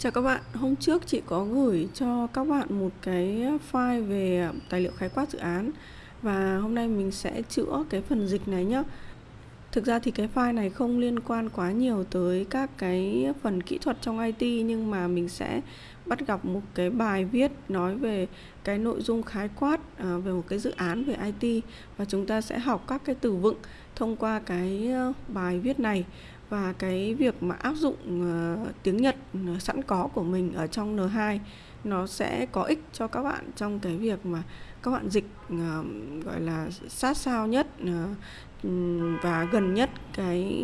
Chào các bạn, hôm trước chị có gửi cho các bạn một cái file về tài liệu khái quát dự án và hôm nay mình sẽ chữa cái phần dịch này nhé. Thực ra thì cái file này không liên quan quá nhiều tới các cái phần kỹ thuật trong IT nhưng mà mình sẽ bắt gặp một cái bài viết nói về cái nội dung khái quát à, về một cái dự án về IT và chúng ta sẽ học các cái từ vựng thông qua cái ờ, bài viết này và cái việc mà áp dụng uh, tiếng Nhật ờ, sẵn có của mình ở trong N2 nó sẽ có ích cho các bạn trong cái việc mà các bạn dịch uh, gọi là sát sao nhất uh, và gần nhất cái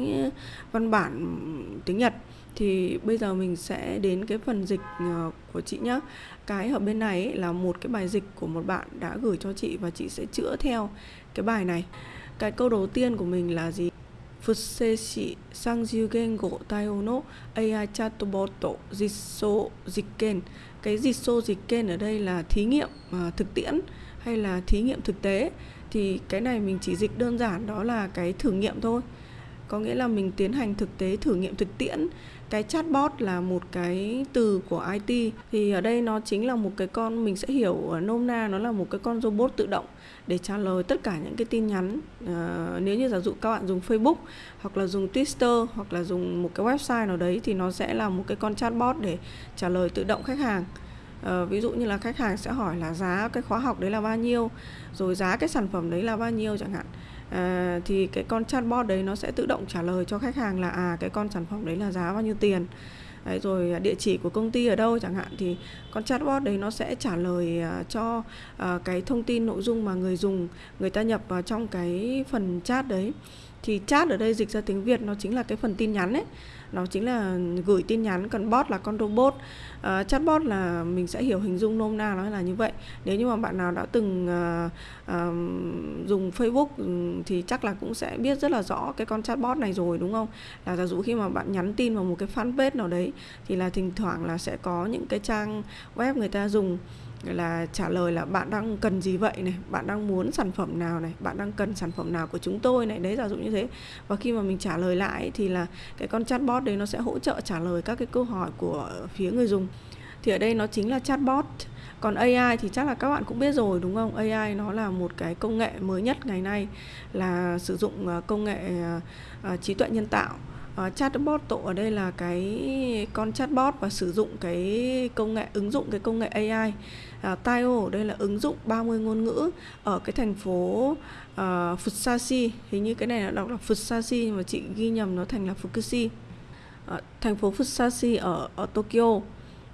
văn bản tiếng Nhật. Thì bây giờ mình sẽ đến cái phần dịch của chị nhé cái ở bên này ấy là một cái bài dịch của một bạn đã gửi cho chị và chị sẽ chữa theo cái bài này. Cái câu đầu tiên của mình là gì? Fusseshi Sangyugen go Taiho no AI Chatbot Jitso Jiken. Cái Jitso Jiken ở đây là thí nghiệm à, thực tiễn hay là thí nghiệm thực tế thì cái này mình chỉ dịch đơn giản đó là cái thử nghiệm thôi có nghĩa là mình tiến hành thực tế thử nghiệm thực tiễn. Cái chatbot là một cái từ của IT thì ở đây nó chính là một cái con mình sẽ hiểu nôm na nó là một cái con robot tự động để trả lời tất cả những cái tin nhắn. À, nếu như giả dụ các bạn dùng Facebook hoặc là dùng Twitter hoặc là dùng một cái website nào đấy thì nó sẽ là một cái con chatbot để trả lời tự động khách hàng. À, ví dụ như là khách hàng sẽ hỏi là giá cái khóa học đấy là bao nhiêu rồi giá cái sản phẩm đấy là bao nhiêu chẳng hạn à, thì cái con chatbot đấy nó sẽ tự động trả lời cho khách hàng là à cái con sản phẩm đấy là giá bao nhiêu tiền. Đấy, rồi địa chỉ của công ty ở đâu chẳng hạn. Thì con chatbot đấy nó sẽ trả lời uh, cho à, cái thông tin nội dung mà người dùng người ta nhập vào trong cái phần chat đấy thì chat ở đây dịch ra tiếng Việt nó chính là cái phần tin nhắn ấy. Nó chính là gửi tin nhắn còn bot là con robot. Uh, chatbot là mình sẽ hiểu hình dung nôm na nó là như vậy. Nếu như mà bạn nào đã từng uh, uh, dùng Facebook ừ, thì chắc là cũng sẽ biết rất là rõ cái con chatbot này rồi đúng không? Là giả dụ khi mà bạn nhắn tin vào một cái fanpage nào đấy thì là thỉnh thoảng là sẽ có những cái trang web người ta dùng là trả lời là bạn đang cần gì vậy này bạn đang muốn sản phẩm nào này bạn đang cần sản phẩm nào của chúng tôi này. Đấy giả dụ như thế. Và khi mà mình trả lời lại thì là cái con chatbot đấy nó sẽ hỗ trợ trả lời các cái câu hỏi của phía người dùng. Thì ở đây nó chính là chatbot. Còn AI thì chắc là các bạn cũng biết rồi đúng không? AI nó là một cái công nghệ mới nhất ngày nay là sử dụng ờ, công nghệ ờ, ờ, trí tuệ nhân tạo. Uh, chatbot tổ ở đây là cái con chatbot và sử dụng cái công nghệ ứng dụng cái công nghệ AI À, uh, Taiyo đây là ứng dụng 30 ngôn ngữ ở cái thành phố uh, Fusashi. Hình như cái này là đọc là Fusashi nhưng mà chị ghi nhầm nó thành là Fukushi. Uh, thành phố Fusashi ở ở Tokyo.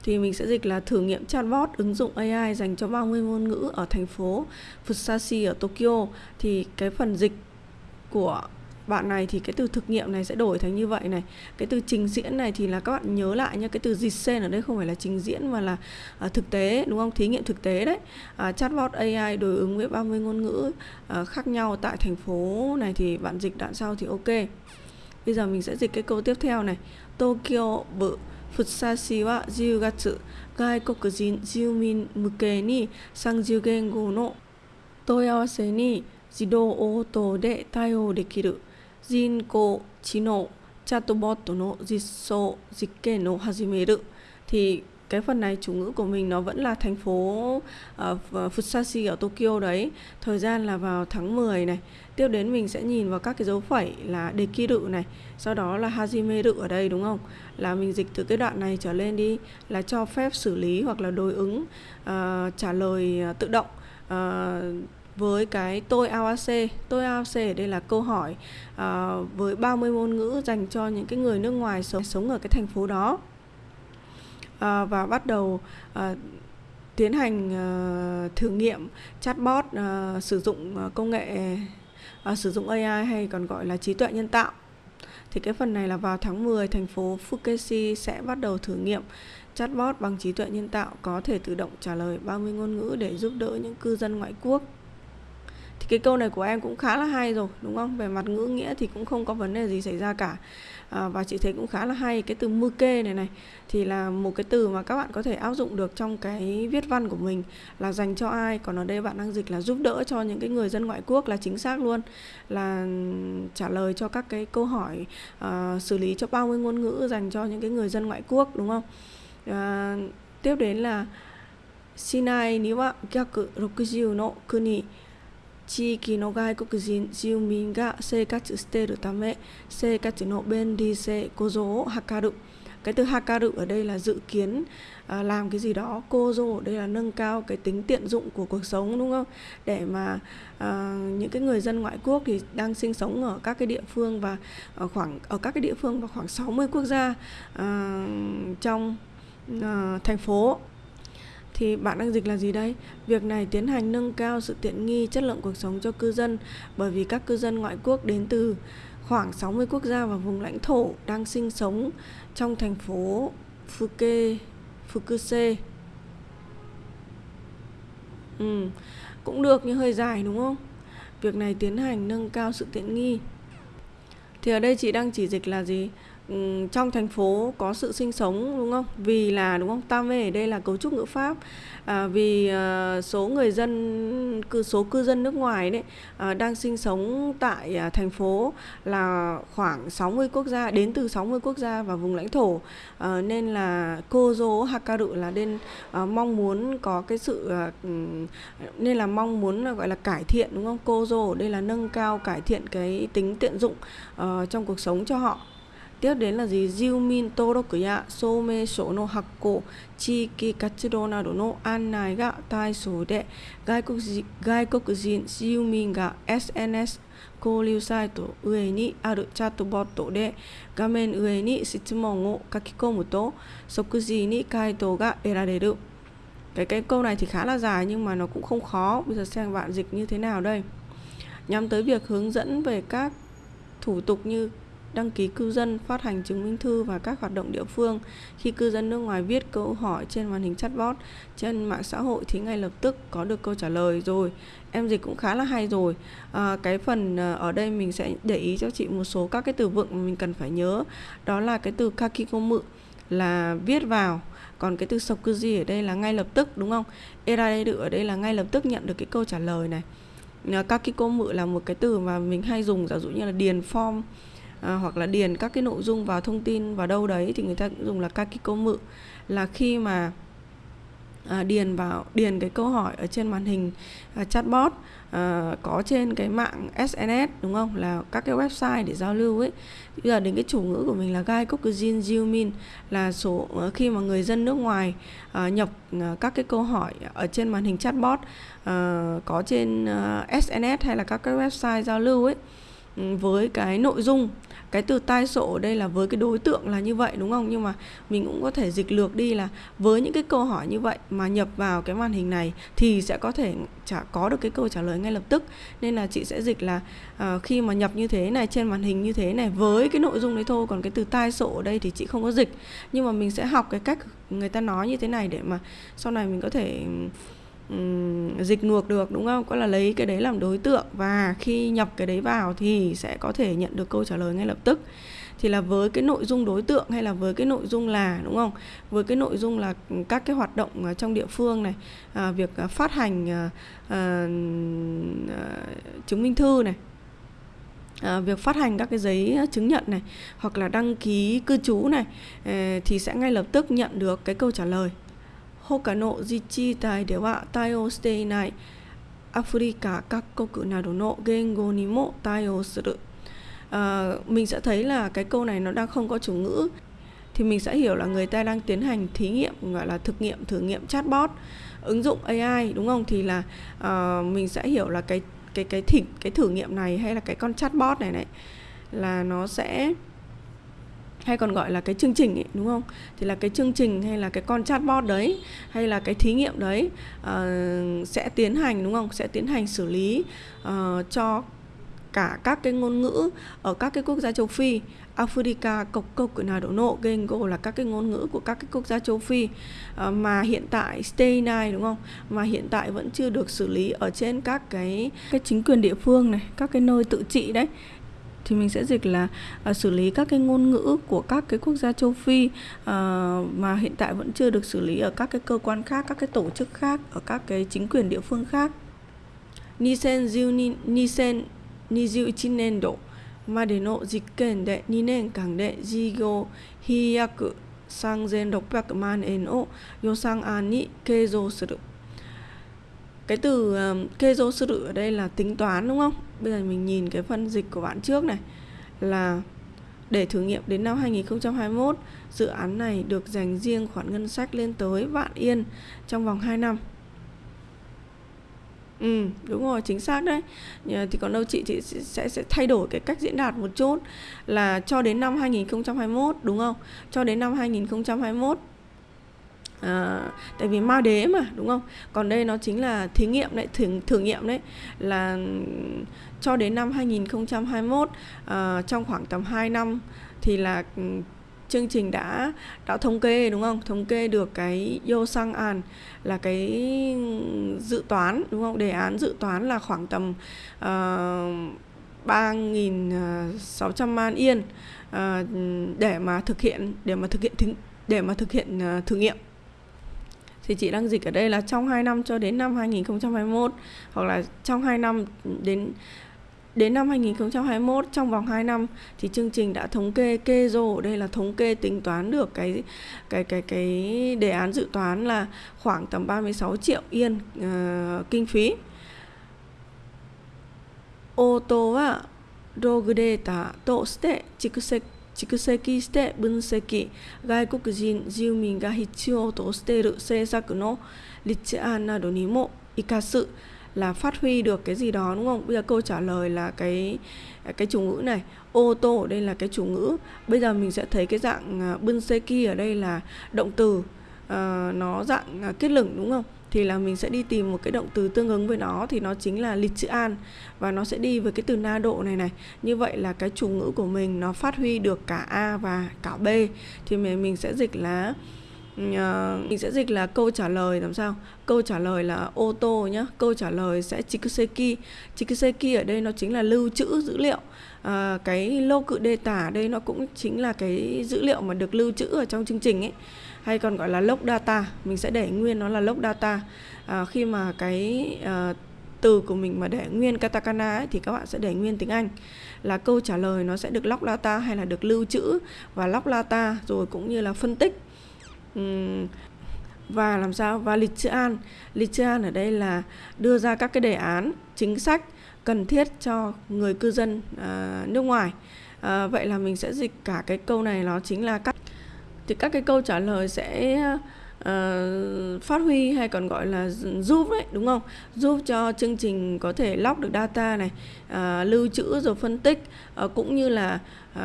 Thì mình sẽ dịch là thử nghiệm chatbot ứng dụng AI dành cho 30 ngôn ngữ ở thành phố Fusashi ở Tokyo. Thì cái phần dịch của bạn này thì cái từ thực nghiệm này sẽ đổi thành như vậy này cái từ trình diễn này thì là các bạn nhớ lại nhé cái từ dịch sen ở đây không phải là trình diễn mà là à, thực tế đúng không thí nghiệm thực tế đấy à, chatbot AI đối ứng với 30 ngôn ngữ à, khác nhau tại thành phố này thì bạn dịch đoạn sau thì ok bây giờ mình sẽ dịch cái câu tiếp theo này Tokyo bự フッサシは10月外国人住民向けに30言語の問い合わせに自動応答で対応できる 人工知能チャットボットの実装実験を始める thì cái phần này chủ ngữ của mình nó vẫn là thành phố uh, Fusashi ở Tokyo đấy thời gian là vào tháng 10 này tiếp đến mình sẽ nhìn vào các cái dấu phẩy là dekiru này sau đó là hajimeru ở đây đúng không là mình dịch từ cái đoạn này trở lên đi là cho phép xử lý hoặc là đối ứng uh, trả lời uh, tự động uh, với cái tôi AOC tôi AOC ở đây là câu hỏi uh, với 30 ngôn ngữ dành cho những cái người nước ngoài sống sống ở cái thành phố đó. Uh, và bắt đầu uh, tiến hành uh, thử nghiệm chatbot uh, sử dụng uh, công nghệ uh, sử dụng AI hay còn gọi là trí tuệ nhân tạo. Thì cái phần này là vào tháng 10 thành phố Fukushi sẽ bắt đầu thử nghiệm chatbot bằng trí tuệ nhân tạo có thể tự động trả lời 30 ngôn ngữ để giúp đỡ những cư dân ngoại quốc cái câu này của em cũng khá là hay rồi đúng không? Về mặt ngữ nghĩa thì cũng không có vấn đề gì xảy ra cả. À, và chị thấy cũng khá là hay cái từ mưu kê này này thì là một cái từ mà các bạn có thể áp dụng được trong cái viết văn của mình là dành cho ai. Còn ở đây bạn đang dịch là giúp đỡ cho những cái người dân ngoại quốc là chính xác luôn là trả lời cho các cái câu hỏi uh, xử lý cho 30 ngôn ngữ dành cho những cái người dân ngoại quốc đúng không? À, tiếp đến là Sinai には逆60の国地域の外国人住民が生活しているため生活の便利性向上を図る cái từ hakaru ở đây là dự kiến à, làm cái gì đó kozo ở đây là nâng cao cái tính tiện dụng của cuộc sống đúng không để mà à, những cái người dân ngoại quốc thì đang sinh sống ở các cái địa phương và ở khoảng ở các cái địa phương và khoảng 60 quốc gia à, trong à, thành phố thì bạn đang dịch là gì đây? Việc này tiến hành nâng cao sự tiện nghi chất lượng cuộc sống cho cư dân bởi vì các cư dân ngoại quốc đến từ khoảng 60 quốc gia và vùng lãnh thổ đang sinh sống trong thành phố Fuke, Fukuse. Ừ, cũng được nhưng hơi dài đúng không? Việc này tiến hành nâng cao sự tiện nghi. Thì ở đây chị đang chỉ dịch là gì? Ừ, trong thành phố có sự sinh sống đúng không? Vì là đúng không? Tam về ở đây là cấu trúc ngữ pháp. À, vì à, số người dân cư số cư dân nước ngoài đấy à, đang sinh sống tại à, thành phố là khoảng 60 quốc gia đến từ 60 quốc gia và vùng lãnh thổ. À, nên là cô dỗ Hakaru là nên à, mong muốn có cái sự à, nên là mong muốn là gọi là cải thiện đúng không? Cô dỗ đây là nâng cao cải thiện cái tính tiện dụng uh, trong cuộc sống cho họ. tiếp đến là gì? 住民登録や証明書の発行、地域活動などの案内が対象で、外国人外国人住民が SNS 交流サイト上にあるチャットボットで画面上に質問を書き込むと即時に回答が得られる。Cái cái câu này thì khá là dài nhưng mà nó cũng không khó. Bây giờ xem bạn dịch như thế nào đây. Nhắm tới việc hướng dẫn về các thủ tục như đăng ký cư dân, phát hành chứng minh thư và các hoạt động địa phương. Khi cư dân nước ngoài viết câu hỏi trên màn hình chatbot trên mạng xã hội thì ngay lập tức có được câu trả lời rồi. Em dịch cũng khá là hay rồi. À, cái phần à, ở đây mình sẽ để ý cho chị một số các cái từ vựng mà mình cần phải nhớ. Đó là cái từ kakikomu là viết vào còn cái từ sokuji ở đây là ngay lập tức đúng không? Erareru ở đây là ngay lập tức nhận được cái câu trả lời này. À, kakikomu là một cái từ mà mình hay dùng giả dụ như là điền form à, hoặc là điền các cái nội dung vào thông tin vào đâu đấy thì người ta cũng dùng là kakikomu là khi mà à, điền vào điền cái câu hỏi ở trên màn hình à, chatbot à, có trên cái mạng SNS đúng không? Là các cái website để giao lưu ấy. Bây giờ đến cái chủ ngữ của mình là gai Kokujin Jiumin là số à, khi mà người dân nước ngoài à, nhập à, các cái câu hỏi ở trên màn hình chatbot à, có trên à, SNS hay là các cái website giao lưu ấy Ừ, với cái nội dung cái từ tai sổ ở đây là với cái đối tượng là như vậy đúng không? Nhưng mà mình cũng có thể dịch lược đi là với những cái câu hỏi như vậy mà nhập vào cái màn hình này thì sẽ có thể chả có được cái câu trả lời ngay lập tức. Nên là chị sẽ dịch là uh, khi mà nhập như thế này trên màn hình như thế này với cái nội dung đấy thôi còn cái từ tai sổ ở đây thì chị không có dịch. Nhưng mà mình sẽ học cái cách người ta nói như thế này để mà sau này mình có thể um, dịch ngược được đúng không? Có là lấy cái đấy làm đối tượng và khi nhập cái đấy vào thì sẽ có thể nhận được câu trả lời ngay lập tức. Thì là với cái nội dung đối tượng hay là với cái nội dung là đúng không? Với cái nội dung là các cái hoạt động ờ, trong địa phương này à, việc ờ, phát hành à, à, chứng minh thư này à, việc phát hành các cái giấy chứng nhận này hoặc là đăng ký cư trú này thì sẽ ngay lập tức nhận được cái câu trả lời. 他の自治体では対応していないアフリカ各国などの言語にも対応する à, mình sẽ thấy là cái câu này nó đang không có chủ ngữ thì mình sẽ hiểu là người ta đang tiến hành thí nghiệm gọi là thực nghiệm thử nghiệm chatbot ứng dụng AI đúng không thì là uh, mình sẽ hiểu là cái cái cái thử cái thử nghiệm này hay là cái con chatbot này này là nó sẽ hay còn gọi là cái chương trình ấy, đúng không? Thì là cái chương trình hay là cái con chatbot đấy hay là cái thí nghiệm đấy uh, sẽ tiến hành đúng không? Sẽ tiến hành xử lý uh, cho cả các cái ngôn ngữ ở các cái quốc gia châu Phi. Africa, cộc cộc của nào độ nộ, Gengo là các cái ngôn ngữ của các cái quốc gia châu Phi. Uh, mà hiện tại Stay này đúng không? Mà hiện tại vẫn chưa được xử lý ở trên các cái cái chính quyền địa phương này, các cái nơi tự trị đấy thì mình sẽ dịch là uh, xử lý các cái ngôn ngữ của các cái quốc gia châu Phi uh, mà hiện tại vẫn chưa được xử lý ở các cái cơ quan khác, các cái tổ chức khác, ở các cái chính quyền địa phương khác. Nisen Jiu Nisen Nijiu nendo までの実験で2年間で事業飛躍 3600万円を予算案に計上する Cái từ ờ, kê dô sư ở đây là tính toán đúng không? Bây giờ mình nhìn cái phân dịch của bạn trước này là để thử nghiệm đến năm 2021, dự án này được dành riêng khoản ngân sách lên tới vạn yên trong vòng 2 năm. Ừ, đúng rồi, chính xác đấy. Thì còn đâu chị chị sẽ sẽ thay đổi cái cách diễn đạt một chút là cho đến năm 2021 đúng không? Cho đến năm 2021 à, tại vì ma đế mà đúng không? Còn đây nó chính là thí nghiệm đấy thử, thử nghiệm đấy là cho đến năm 2021 à, ờ, trong khoảng tầm 2 năm thì là ừ, chương trình đã đã thống kê đúng không? Thống kê được cái yo sang an là cái dự toán đúng không? Đề án dự toán là khoảng tầm uh, 3.600 man yên uh, để mà thực hiện để mà thực hiện thí để mà thực hiện uh, thử nghiệm thì chị đang dịch ở đây là trong 2 năm cho đến năm 2021 hoặc là trong 2 năm đến đến năm 2021 trong vòng 2 năm thì chương trình đã thống kê kê rô ở đây là thống kê tính toán được cái cái cái cái đề án dự toán là khoảng tầm 36 triệu yên uh, kinh phí. Ô tô á ログデータとして蓄積 蓄積して分析外国人住民が必要としている政策の立案などにも生かす là phát huy được cái gì đó đúng không? Bây giờ câu trả lời là cái cái chủ ngữ này, ô tô ở đây là cái chủ ngữ. Bây giờ mình sẽ thấy cái dạng uh, bunseki ở đây là động từ uh, nó dạng uh, kết lửng đúng không? Thì là mình sẽ đi tìm một cái động từ tương ứng với nó thì nó chính là lịch chữ an. Và nó sẽ đi với cái từ na độ này này. Như vậy là cái chủ ngữ của mình nó phát huy được cả a và cả b. Thì mình mình sẽ dịch là ừ, ờ, mình sẽ dịch là câu trả lời làm sao? Câu trả lời là ô tô nhá. Câu trả lời sẽ chikuseki chikuseki ở đây nó chính là lưu trữ dữ liệu. À, cái lô cự đề tả đây nó cũng chính là cái dữ liệu mà được lưu trữ ở trong chương trình ấy hay còn gọi là log data. Mình sẽ để nguyên nó là log data. À, khi mà cái à, từ của mình mà để nguyên katakana ấy, thì các bạn sẽ để nguyên tiếng Anh. Là câu trả lời nó sẽ được log data hay là được lưu trữ và log data rồi cũng như là phân tích. Uhm, và làm sao? Và lịch chữ an. Lịch chữ an ở đây là đưa ra các cái đề án chính sách cần thiết cho người cư dân à, nước ngoài. À, vậy là mình sẽ dịch cả cái câu này nó chính là các thì các cái câu trả lời sẽ uh, phát huy hay còn gọi là giúp đấy đúng không? Giúp cho chương trình có thể lóc được data này uh, lưu trữ rồi phân tích uh, cũng như là uh,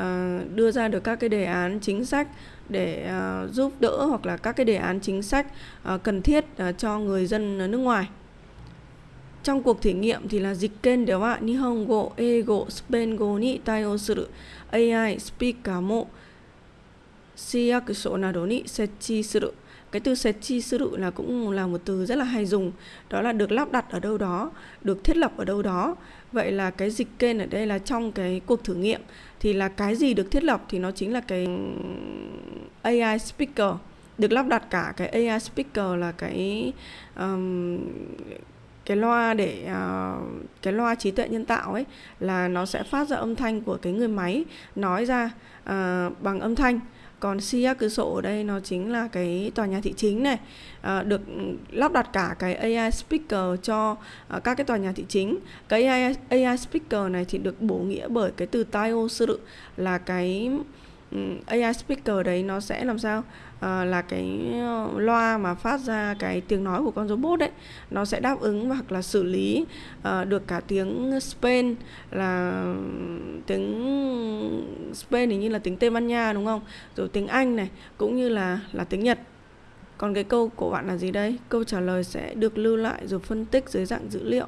đưa ra được các cái đề án chính sách để uh, giúp đỡ hoặc là các cái đề án chính sách uh, cần thiết uh, cho người dân nước ngoài. Trong cuộc thử nghiệm thì là dịch kênh đều ạ Nihongo, Ego, Spengo ni taio suru AI speaker mo shiyakusho nào đó ni sechi suru cái từ sechi suru là cũng là một từ rất là hay dùng. Đó là được lắp đặt ở đâu đó được thiết lập ở đâu đó. Vậy là cái dịch kênh ở đây là trong cái cuộc thử nghiệm. Thì là cái gì được thiết lập thì nó chính là cái AI speaker. Được lắp đặt cả cái AI speaker là cái um, cái loa để uh, cái loa trí tuệ nhân tạo ấy là nó sẽ phát ra âm thanh của cái người máy nói ra uh, bằng âm thanh còn Sia cửa sổ ở đây nó chính là cái tòa nhà thị chính này. À, được lắp đặt cả cái AI speaker cho à, các cái tòa nhà thị chính. Cái AI, AI speaker này thì được bổ nghĩa bởi cái từ taio sự là cái Ừ, AI speaker đấy nó sẽ làm sao? À, là cái ờ, loa mà phát ra cái tiếng nói của con robot đấy nó sẽ đáp ứng hoặc là xử lý à, được cả tiếng Spain là tiếng Spain hình như là tiếng Tây Ban Nha đúng không? Rồi tiếng Anh này cũng như là là tiếng Nhật. Còn cái câu của bạn là gì đây? Câu trả lời sẽ được lưu lại rồi phân tích dưới dạng dữ liệu.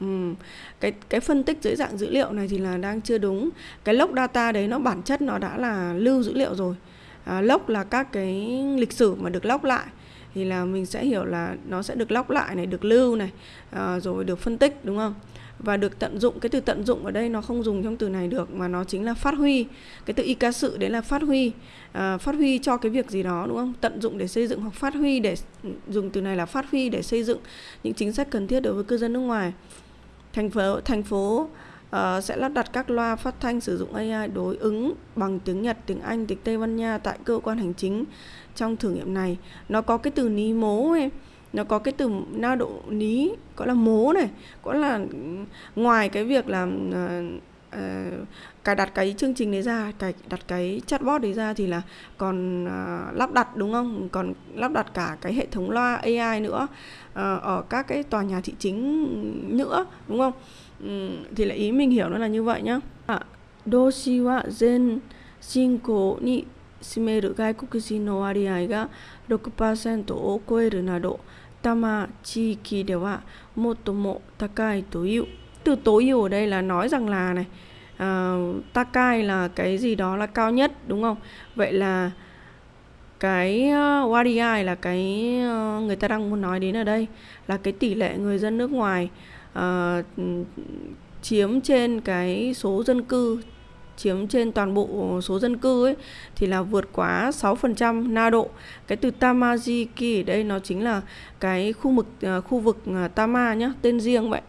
Ừ. cái cái phân tích dưới dạng dữ liệu này thì là đang chưa đúng. Cái log data đấy nó bản chất nó đã là lưu dữ liệu rồi. À, log là các cái lịch sử mà được log lại. Thì là mình sẽ hiểu là nó sẽ được log lại này được lưu này à, rồi được phân tích đúng không? Và được tận dụng cái từ tận dụng ở đây nó không dùng trong từ này được mà nó chính là phát huy. Cái từ y ca sự đấy là phát huy. À, phát huy cho cái việc gì đó đúng không? Tận dụng để xây dựng hoặc phát huy để ừ, dùng từ này là phát huy để xây dựng những chính sách cần thiết đối với cư dân nước ngoài thành phố thành phố uh, sẽ lắp đặt các loa phát thanh sử dụng AI đối ứng bằng tiếng Nhật, tiếng Anh, tiếng Tây Ban Nha tại cơ quan hành chính trong thử nghiệm này. Nó có cái từ ní mố em nó có cái từ na độ ní gọi là mố này có là ngoài cái việc là uh, uh, cài đặt cái chương trình đấy ra cài đặt cái chatbot đấy ra thì là còn uh, lắp đặt đúng không còn lắp đặt cả cái hệ thống loa AI nữa uh, ở các cái tòa nhà thị chính nữa đúng không um, thì là ý mình hiểu nó là như vậy nhá à, doshi wa zen shinko ni 占める外国人の割合が6%を超えるなど多摩地域では最も高いという từ tối ưu ở đây là nói rằng là này uh, Takai là cái gì đó là cao nhất đúng không vậy là cái ờ, uh, Wadi là cái uh, người ta đang muốn nói đến ở đây là cái tỷ lệ người dân nước ngoài uh, chiếm trên cái số dân cư chiếm trên toàn bộ số dân cư ấy thì là vượt quá 6% na độ. Cái từ Tamajiki ở đây nó chính là cái khu vực khu vực Tama nhá, tên riêng vậy.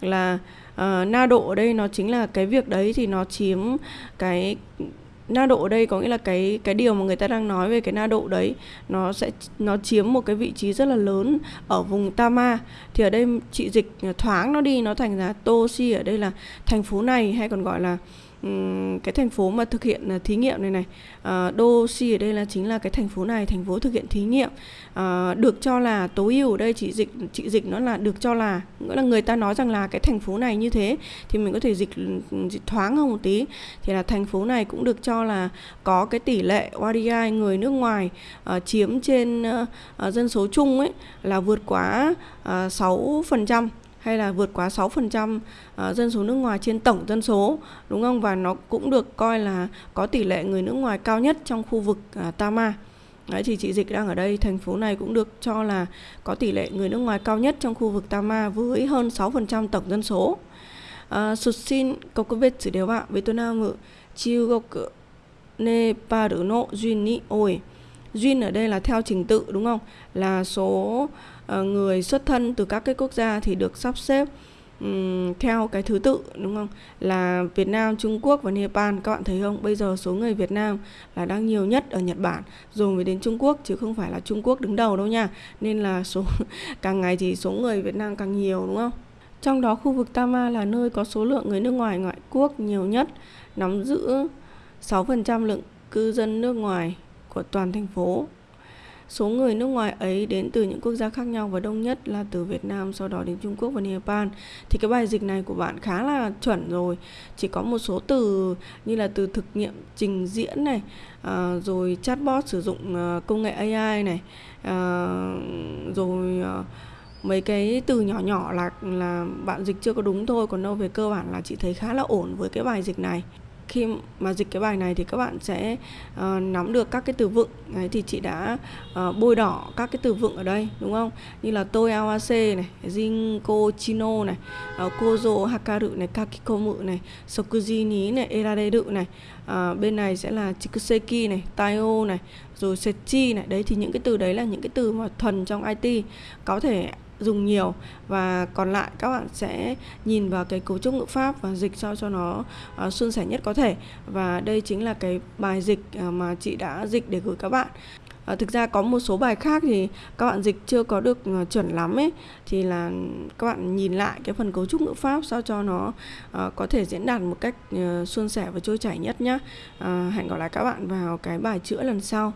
Là uh, na độ ở đây nó chính là cái việc đấy thì nó chiếm cái na độ ở đây có nghĩa là cái cái điều mà người ta đang nói về cái na độ đấy nó sẽ nó chiếm một cái vị trí rất là lớn ở vùng Tama. Thì ở đây chị dịch thoáng nó đi nó thành ra Toshi ở đây là thành phố này hay còn gọi là cái thành phố mà thực hiện uh, thí nghiệm này này. Uh, Đô Si ở đây là chính là cái thành phố này thành phố thực hiện thí nghiệm. Uh, được cho là tối ưu ở đây chị dịch chị dịch nó là được cho là nghĩa là người ta nói rằng là cái thành phố này như thế thì mình có thể dịch, dịch thoáng hơn một tí. Thì là thành phố này cũng được cho là có cái tỷ lệ ODI người nước ngoài uh, chiếm trên uh, uh, dân số chung ấy là vượt quá uh, 6% hay là vượt quá 6% à, dân số nước ngoài trên tổng dân số đúng không và nó cũng được coi là có tỷ lệ người nước ngoài cao nhất trong khu vực à, Tama. Đấy thì chị Dịch đang ở đây, thành phố này cũng được cho là có tỷ lệ người nước ngoài cao nhất trong khu vực Tama với hơn 6% tổng dân số. Sụt xin có cơ vết sử đều ạ, với tôi nam ngữ chiêu gốc Nepal nộ duyên ni ôi duyên ở đây là theo trình tự đúng không? Là số ờ, người xuất thân từ các cái quốc gia thì được sắp xếp um, theo cái thứ tự đúng không? Là Việt Nam, Trung Quốc và Nepal các bạn thấy không? Bây giờ số người Việt Nam là đang nhiều nhất ở Nhật Bản. Rồi mới đến Trung Quốc chứ không phải là Trung Quốc đứng đầu đâu nha. Nên là số càng ngày thì số người Việt Nam càng nhiều đúng không? Trong đó khu vực Tama là nơi có số lượng người nước ngoài ngoại quốc nhiều nhất nắm giữ 6% lượng cư dân nước ngoài của toàn thành phố Số người nước ngoài ấy đến từ những quốc gia khác nhau và đông nhất là từ Việt Nam, sau đó đến Trung Quốc và Nepal. Thì cái bài dịch này của bạn khá là chuẩn rồi. Chỉ có một số từ như là từ thực nghiệm trình diễn này, à, rồi chatbot sử dụng à, công nghệ AI này, à, rồi à, mấy cái từ nhỏ nhỏ là là bạn dịch chưa có đúng thôi còn đâu về cơ bản là chị thấy khá là ổn với cái bài dịch này khi mà dịch cái bài này thì các bạn sẽ uh, nắm được các cái từ vựng. Đấy thì chị đã uh, bôi đỏ các cái từ vựng ở đây đúng không? Như là tôi awase này jinko chino này uh, kozo hakaru này kakikomu này sokuji ni này erareru này uh, bên này sẽ là chikuseki này taio này rồi sechi này. Đấy thì những cái từ đấy là những cái từ mà thuần trong IT có thể dùng nhiều. Và còn lại các bạn sẽ nhìn vào cái cấu trúc ngữ pháp và dịch sao cho nó uh, suôn sẻ nhất có thể. Và đây chính là cái bài dịch uh, mà chị đã dịch để gửi các bạn. À, thực ra có một số bài khác thì các bạn dịch chưa có được uh, chuẩn lắm ấy. Thì là các bạn nhìn lại cái phần cấu trúc ngữ pháp sao cho nó uh, có thể diễn đạt một cách uh, suôn sẻ và trôi chảy nhất nhá. Uh, hẹn gặp lại các bạn vào cái bài chữa lần sau.